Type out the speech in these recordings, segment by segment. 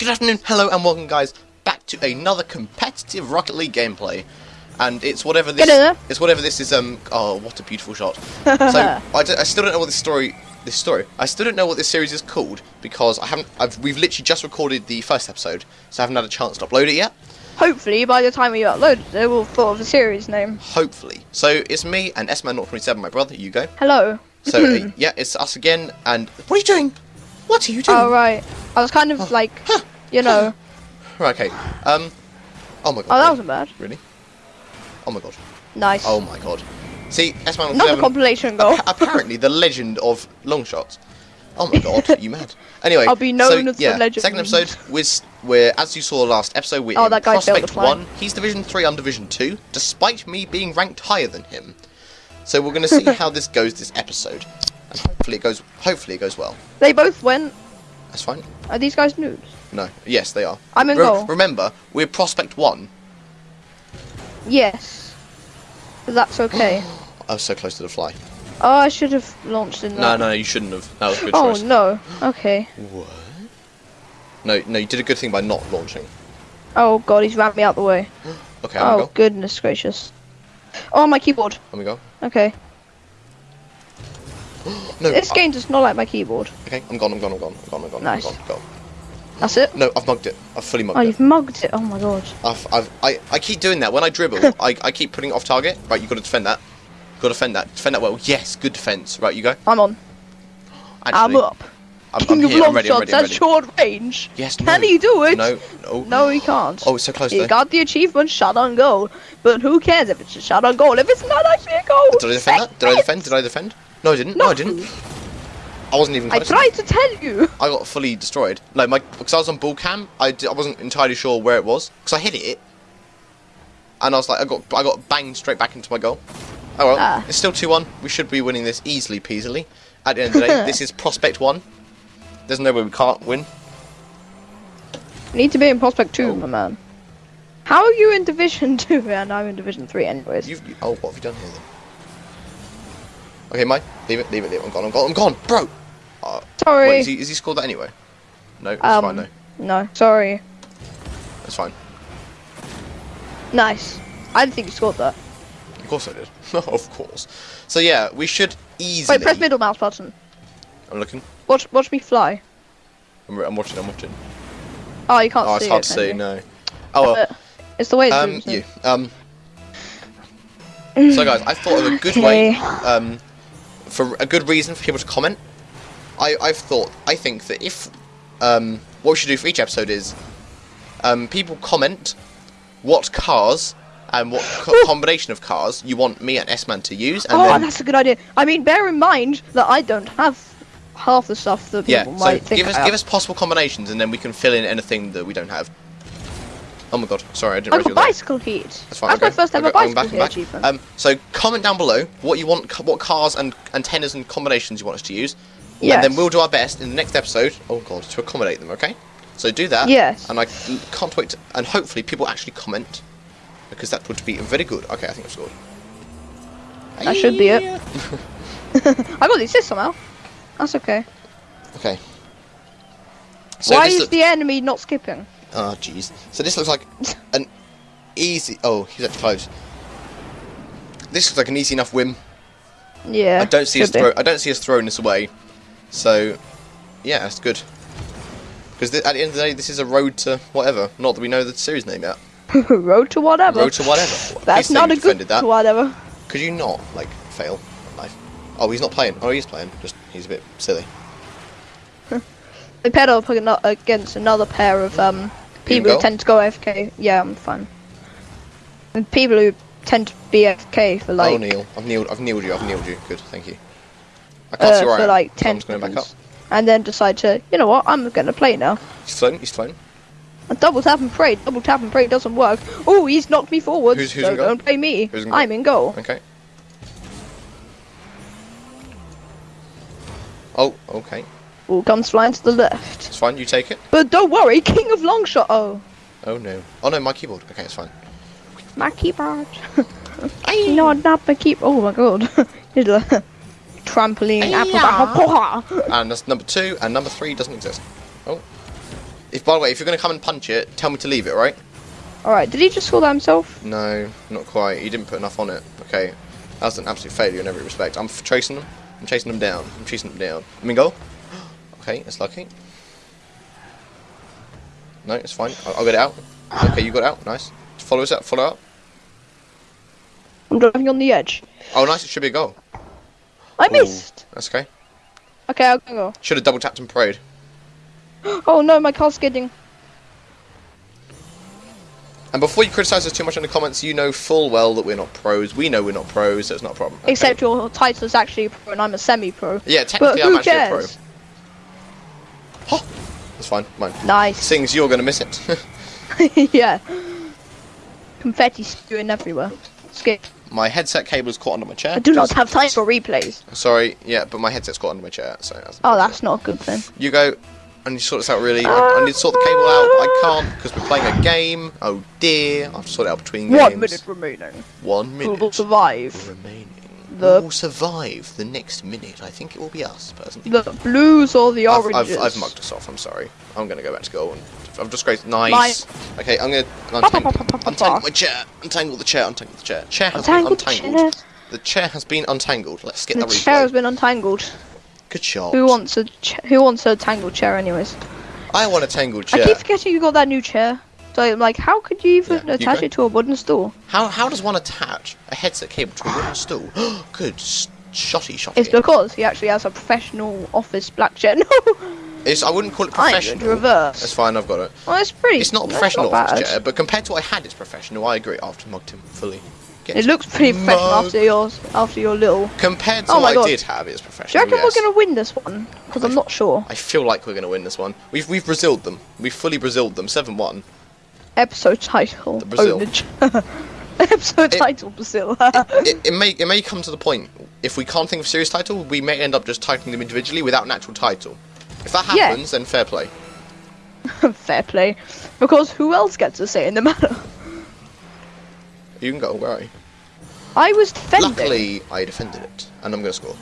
Good afternoon, hello, and welcome, guys, back to another competitive Rocket League gameplay. And it's whatever this. It's whatever this is. Um. Oh, what a beautiful shot. so I, d- I still don't know what this story. This story. I still don't know what this series is called because I haven't. I've. We've literally just recorded the first episode, so I haven't had a chance to upload it yet. Hopefully, by the time we upload it, we'll thought of the series name. Hopefully. So it's me and S Man 027, my brother. You go. Hello. So uh, yeah, it's us again. And what are you doing? What are you doing? Oh right. I was kind of like, you know. Right, okay. Um. Oh my god. Oh, that wasn't bad. Really? Oh my god. Nice. Oh my god. See, S-Man Another 07, compilation goal. appa- apparently the legend of long shots. Oh my god, you mad. Anyway, I'll be known so, as the legend. Second episode, we're, we're, as you saw last episode, we're Oh, in that guy Prospect 1. He's Division 3, I'm Division 2, despite me being ranked higher than him. So we're going to see how this goes this episode. And hopefully it goes hopefully it goes well. They both went. That's fine. Are these guys nudes? No. Yes, they are. I'm in Re- goal. Remember, we're Prospect 1. Yes. That's okay. I was so close to the fly. oh, I should have launched in No, that. no, you shouldn't have. That was a good Oh choice. no. Okay. What? No, no, you did a good thing by not launching. Oh god, he's rammed me out the way. Okay, I'm Oh go. goodness gracious. Oh my keyboard. Let me go. Okay. No, This I- game does not like my keyboard. okay, I'm gone, I'm gone, I'm gone, I'm gone, I'm gone, Nice. I'm gone, go. That's it. No, I've mugged it. I've fully mugged Oh, it. Oh, you've mugged it. Oh my god. I've, I've, I, I keep doing that. When I dribble, I, I keep putting it off target. Right, you've got to defend that. Got to defend that. Defend that well. Yes, good defense. Right, you go. I'm on. I'm up. I'm, King I'm of here. long I'm ready, shots ready, at ready. short range. Yes, Can no. he do it? No, no. No, he can't. Oh, it's so close he though. got the achievement shot on goal, but who cares if it's a shot on goal if it's not actually a goal? Did I defend that? Did I defend? Did I defend? No, I didn't. No, I didn't. I wasn't even I tried to tell you. I got fully destroyed. No, my because I was on ball cam, I, d- I wasn't entirely sure where it was because I hit it, and I was like, I got I got banged straight back into my goal. Oh well, Ah. it's still two one. We should be winning this easily peasily. At the end of the day, this is prospect one. There's no way we can't win. You need to be in prospect two, Oh. my man. How are you in division two and I'm in division three, anyways? You've oh, what have you done here then? Okay, Mike, leave it, leave it, leave it. I'm gone, I'm gone, I'm gone, bro. Uh, Sorry. wait, is he, is he scored that anyway? No, it's um, fine. No, no, sorry. That's fine. Nice. I didn't think you scored that. Of course I did. of course. So yeah, we should easily. Wait, press middle mouse button. I'm looking. Watch, watch me fly. I'm, I'm watching. I'm watching. Oh, you can't Oh, see it's hard it, to see. No. Oh well. It's the way it Um, zooms you. Um. So guys, I thought of a good way, um, for a good reason for people to comment. I I've thought I think that if um what we should do for each episode is um people comment what cars and what co- combination of cars you want me and S-Man to use, and oh, then that's a good idea. I mean, bear in mind that I don't have half the stuff that yeah, people so might think give us have. give us possible combinations, and then we can fill in anything that we don't have. Oh my god, sorry, I didn't I realise got you were there. bicycle heat. That's fine. That's okay. my first ever Okay, I'm bicycle back, I'm back. achievement. Um, so comment down below what you want, what cars and antennas and combinations you want us to use, and then we'll do our best in the next episode. Oh god, to accommodate them. Okay. So do that. Yes. And I can't wait, to, and hopefully people actually comment, because that would be very good. Okay, I think I've scored. That should be it. I got the assist somehow. That's okay. Okay. So Why is the enemy not skipping? Oh jeez. So this looks like an easy. Oh, he's actually close. This looks like an easy enough win. Yeah. I don't see us throw. I don't see us throwing this away. So, yeah, that's good. Because at the end of the day, this is a road to whatever. Not that we know the series name yet. Road to whatever. Road to whatever. That's not a good that. whatever. Could you not like fail at life? Oh, he's not playing. Oh, he's playing. Just he's a bit silly. They paired up against another pair of um people who tend to go AFK. Yeah, I'm fine. And people who tend to be AFK for like oh, Neil, I've kneeled. I've kneeled you. I've kneeled you. Good, thank you. I can't uh, see where I am. like ten just going back up. and then decide to, you know what, I'm gonna play now. He's flown. He's flown. And double tap and pray. Double tap and pray doesn't work. Oh, he's knocked me forward. Who's- who's so don't play me. In? I'm in goal. Okay. Oh, okay. All comes flying to the left. It's fine. You take it. But don't worry, King of Longshot. Oh, Oh no. Oh no, my keyboard. Okay, it's fine. my keyboard. no, not my keyboard. Oh my god. Uh, trampoline. Yeah. And that's number two, and number three doesn't exist. Oh. If by the way, if you're gonna come and punch it, tell me to leave it, right? Alright, did he just score that himself? No, not quite. He didn't put enough on it. Okay, That's an absolute failure in every respect. I'm f- chasing them. I'm chasing them down. I'm chasing them down. I mean, go. Okay, it's lucky. No, it's fine. I'll, I'll get it out. Okay, you got it out. Nice. Follow us up. Follow up. I'm driving on the edge. Oh, nice. It should be a goal. I Ooh, missed. That's okay. Okay, I'll go. Should have double tapped and prayed. Oh no, my car's skidding. And before you criticise us too much in the comments, you know full well that we're not pros. We know we're not pros, so it's not a problem. Okay. Except your title is actually pro and I'm a semi-pro. Yeah, But technically I'm who actually cares? a pro. Huh. That's fine. Mine. Nice. Sings you're gonna miss it. yeah. Confetti spewing everywhere. Skip. my headset cable is caught under my chair. I do not have time for replays. Sorry, yeah, but my headset's caught under my chair, so that's Oh, that's not a good thing. You go. I need to sort this out really. I, I need to sort the cable out. I can't because we're playing a game. Oh dear. I have to sort it out between games. One minute remaining. One minute will survive? remaining. The- Who will survive the next minute? I think it will be us, personally. The blues or the I've, oranges? I've, I've mugged us off. I'm sorry. I'm gonna go back to goal and I've just great. Nice. Okay, I'm gonna untangle, untangle my chair. Untangle the chair. Untangle the chair. Chair has Untangle been the untangled. chair. The chair has been untangled. Let's get The the, chair has been untangled. Good shot. Who wants a Who wants a tangled chair, anyways? I want a tangled chair. I keep forgetting you got that new chair. So I'm like, how could you even Yeah, attach go. it to a wooden stool? How how does one attach a headset cable to a wooden stool? Good shotty shotty. It's because he actually has a professional office black chair. It's, I wouldn't call it professional. to reverse. That's fine, I've got it. Well, it's pretty. It's not a professional not chair, but compared to what I had, it's professional. I agree. I've mugged him fully. Get It looks pretty professional after yours, after your little. Compared to Oh what God. I did have, it's professional. Do you reckon yes. we're gonna win this one? Because I'm not sure. I feel like we're gonna win this one. We've we've Braziled them. We've fully Braziled them. Seven one. Episode title. The Brazil. Episode It- title Brazil. it, it may it may come to the point if we can't think of a serious title, we may end up just titling them individually without an actual title. If that Yeah. happens, then fair play. Fair play. Because who else gets a say in the matter? You can go. You? I was defending Luckily, I defended it, and I'm gonna score.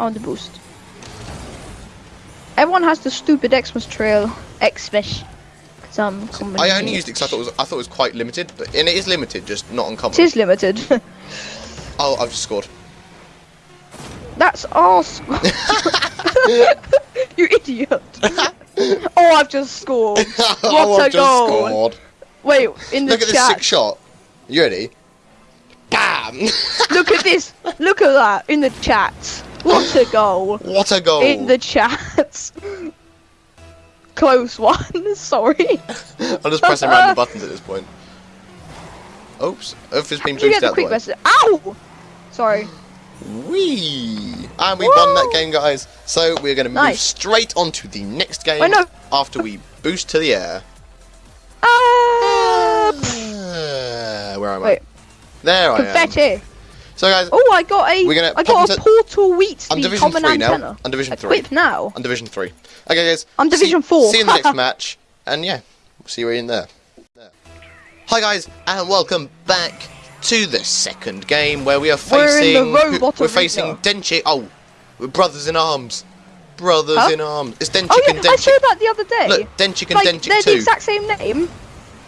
on the boost. Everyone has the stupid Xmas trail. Xmas. I'm I only used it because I thought it was I thought it was quite limited, but and it is limited, just not uncommon. It is limited. Oh, I've just scored. That's arse. you idiot. oh, I've just scored. oh, What a I've just goal. scored. Wait, in the Look at this sick shot. You ready? Bam! Look at this. Look at that in the chat. What a goal. what a goal! In the chat. Close one. Sorry. I'm just pressing random buttons at this point. Oops. Earth has been boosted the out the quick way. message? Ow! Sorry. Whee! And we won that game, guys. So we're going to move Nice. straight on to the next game I know. after we boost to the air. Ah! Uh, where am Wait. I? There I am. So, guys, Oh, I got a. We're gonna I got a portal wheat I'm Division common 3 now. antenna. I'm Division 3. Equip now. on Division 3. Okay, guys. I'm Division see, 4. See you in the next match. And yeah, we'll see you in there. there. Hi, guys, and welcome back to the second game where we are facing We're in the facing. robot we're facing Denchik. Oh, we're brothers in arms. Brothers Huh? in arms. It's oh, Denchik Oh yeah, and I saw that the other day. Look, Denchik and like, Denchik they're 2. the exact same name.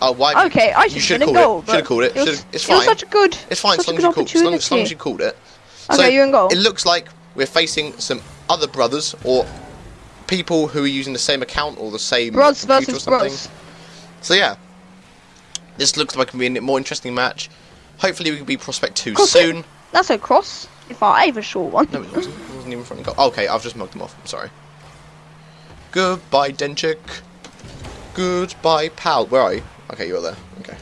Oh, why? Okay, I should should have called goal. it. Should have called it. was, it's It was fine. such a good. It's fine as such long a as you called. As long, as long as you called it. Okay, so you're in goal. It looks like we're facing some other brothers or people who are using the same account or the same Bros computer versus or something. bros. So yeah, this looks like it can be a more interesting match. Hopefully we can be Prospect 2 Cross soon. That's a cross. If I have a short one. No, it wasn't. It wasn't even in front of goal. Okay, I've just mugged them off. I'm sorry. Goodbye, Denchik. Goodbye, pal. Where are you? Okay, you're there. Okay.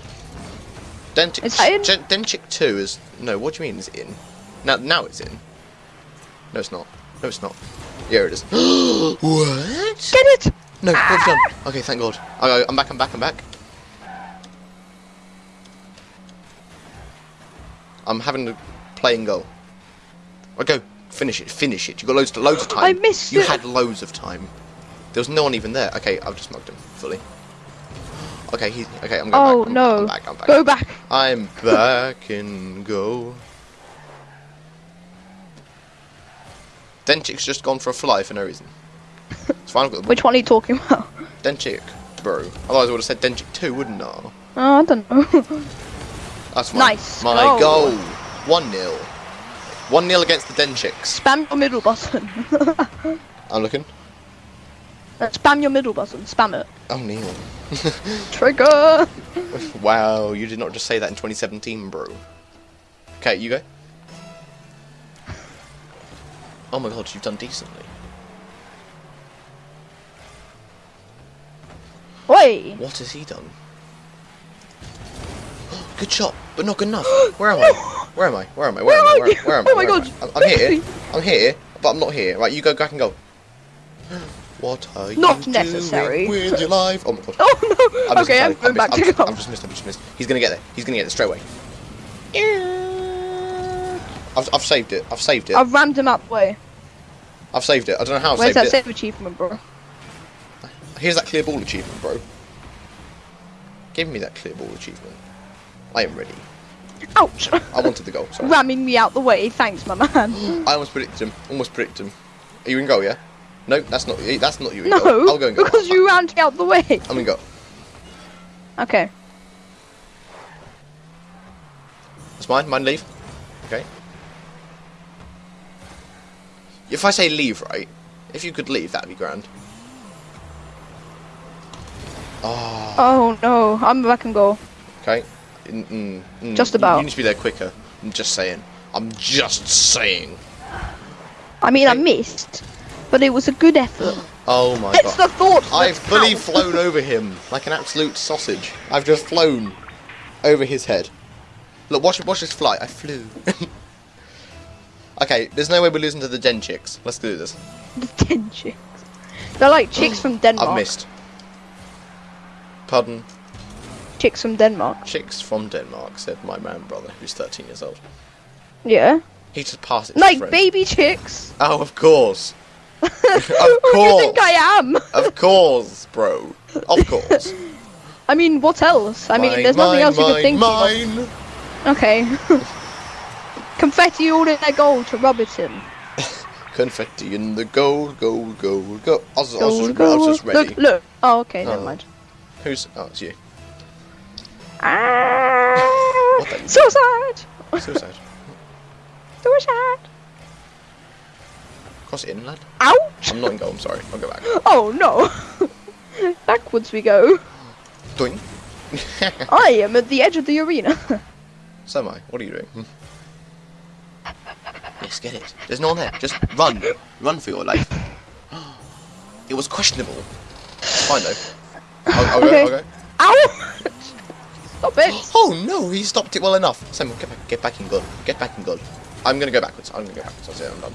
Is? Gen- Denchik 2 is. No, what do you mean is in? Now, now it's in. No, it's not. No, it's not. Yeah, it is. what? Get it. No, ah! what have you done? Okay, thank God. Okay, I'm back, I'm back, I'm back. I'm having a playing goal. I go, finish it, finish it. You got loads, loads of time. I missed You it. had loads of time. There was no one even there. Okay, I've just mugged him fully. Okay, he. Okay, I'm going Oh back. I'm, no. I'm back. I'm back. Go back. I'm back in goal. Denchik's just gone for a fly for no reason. It's fine. I've got the Which one are you talking about? Denchik. bro. Otherwise I would have said Denchik 2, wouldn't I? Oh, I don't know. That's my, Nice my goal. goal. 1 0. 1 0 against the Denchiks. Spam your middle button. I'm looking. Uh, Spam your middle button. Spam it. Oh, Neil. Trigger. wow, you did not just say that in 2017, bro. Okay, you go. Oh my god, you've done decently. Wait. What has he done? Good shot, but not good enough. Where am I? Where am I? Where am I? Where, Where am I? Where, where am I? Oh my Where am God. I'm here. I'm here, but I'm not here. Right, you go back and go. What are Not you necessary. doing with your life? Oh my god. Oh no. I'm just okay, I'm going back to I've, go. I've just missed. I've just missed. He's gonna get there. He's gonna get there straight away. I've, I've saved it. I've saved it. I've rammed him up the way. I've saved it. I don't know how I've Where's saved that it. save achievement, bro? Here's that clear ball achievement, bro. Give me that clear ball achievement. I am ready. Ouch! I wanted the goal. Sorry. Ramming me out the way. Thanks, my man. I almost predicted him. Almost predicted him. Are you in goal? Yeah. No, that's not. you. That's not you no, goal. I'll go and go. because you ran out the way. I'm gonna go. Okay. That's mine. Mine leave. Okay. If I say leave, right? If you could leave, that'd be grand. Oh, Oh no, I'm back and goal. okay. Mm, mm, mm. Just about. You need to be there quicker. I'm just saying. I'm just saying. I mean, I missed, but it was a good effort. Oh my It's god. It's the thought. that I've fully counts. flown over him like an absolute sausage. I've just flown over his head. Look, watch, watch this flight. I flew. okay, there's no way we're losing to the Den chicks. Let's do this. The ten chicks. They're like chicks from Denmark. I've missed. Pardon? Chicks from Denmark. Chicks from Denmark, said my man brother, who's 13 years old. Yeah. He just passed it Like baby chicks. Oh, of course. Of Who do you think I am? Of course, bro. Of course. I mean, what else? I mean, Mine, there's nothing mine, else you could mine, think mine. of. Okay. Confetti all in their goal to rub it in. Confetti in the gold, gold, gold, gold. I was, I was, Goal, just, I was just ready. Look, look. Oh, okay, never Oh. mind. Who's? Oh, it's you. Ah, so sad. Suicide. Cross it in, lad. Ouch. I'm not in goal. I'm sorry. I'll go back. Oh no. Backwards we go. Doing. I am at the edge of the arena. so am I. What are you doing? Hmm. Yes, get it. There's no one there. Just run. Run for your life. It was questionable. Fine though. I'll, I'll Okay. go. I'll go. Ow! Stop it. Oh no, he stopped it well enough. Simon, get back, get back in goal. Get back in goal. I'm gonna go backwards. I'm gonna go backwards. That's it. I'm done.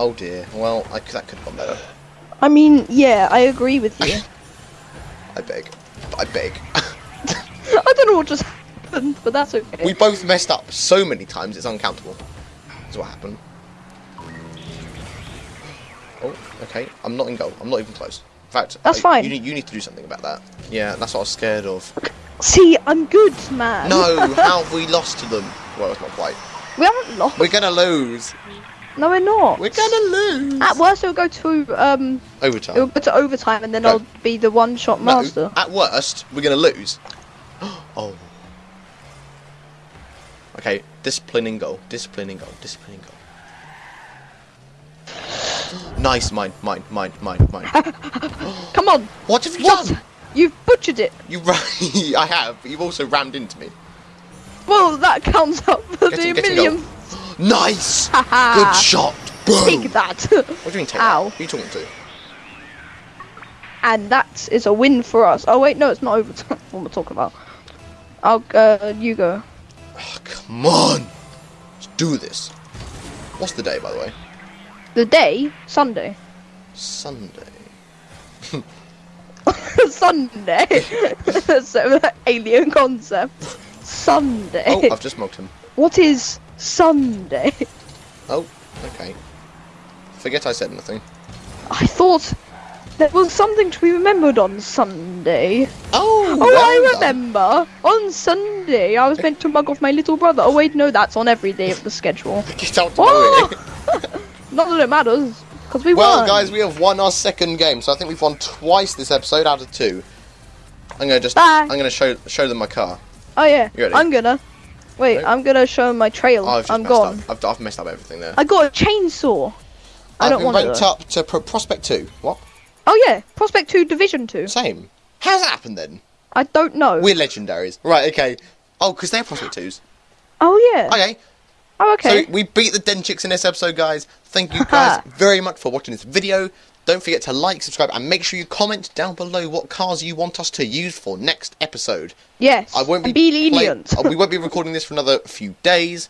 Oh dear. Well, I, that could have gone better. I mean, yeah, I agree with you. I beg. I beg. I don't know what just happened, but that's okay. we both messed up so many times. It's uncountable. That's what happened. Oh, okay. I'm not in goal. I'm not even close. In fact, That's I- fine. You need, you need to do something about that. Yeah, that's what I was scared of. See, I'm good, man. No, how have we lost to them? Well, it's not quite. we haven't lost. We're gonna lose. No, we're not. We're gonna lose. At worst, it'll go to um, Overtime. it'll go to overtime, and then No. I'll be the one-shot No, master. at worst, we're gonna lose. oh. Okay, disciplining goal. Discipline in goal. Discipline in goal. nice, mine, mine, mine, mine, mine. Come on. what have you What? done? You've butchered it. You I have. You've also rammed into me. Well, that counts up for the in, get in million. Nice. Good shot. Boom. Take that. What do you mean take Ow. that? Who are you talking to? and that is a win for us. Oh wait, no, it's not overtime. What am I talking about? I'll uh, you go. Oh, come on. Let's do this. What's the day, by the way? The day Sunday. Sunday. Sunday. so alien concept. Sunday. Oh, I've just mugged him. What is Sunday? Oh, okay. Forget I said anything. I thought there was something to be remembered on Sunday. Oh, Oh, well I done. remember. On Sunday, I was meant to mug off my little brother. Oh wait, no, that's on every day of the schedule. Get out Oh! Not that it matters. Because we Well, won. guys, we have won our second game, so I think we've won twice this episode out of two. I'm gonna just, Bye. I'm gonna show show them my car. Oh yeah. You ready? I'm gonna. Wait, Nope. I'm gonna show 'em my trail. Oh, I've I'm messed gone. up. I've, I've messed up everything there. I got a chainsaw. I I've don't want ranked to. up to Pro- Prospect Two. What? Oh yeah, Prospect Two, Division Two. Same. How's that happened then? I don't know. We're legendaries. Right. Okay. Oh, because they're Prospect Twos. Oh yeah. Okay. oh okay. So we beat the Den Chicks in this episode, guys. Thank you guys very much for watching this video. Don't forget to like, subscribe, and make sure you comment down below what cars you want us to use for next episode. yes. I won't be be lenient. uh, we won't be recording this for another few days,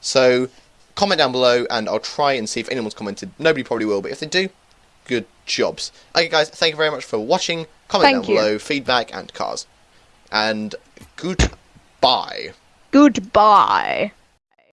so comment down below, and I'll try and see if anyone's commented. Nobody probably will, but if they do, good jobs. Okay, guys, thank you very much for watching. Comment Thank down you. below, feedback and cars, and goodbye. Goodbye.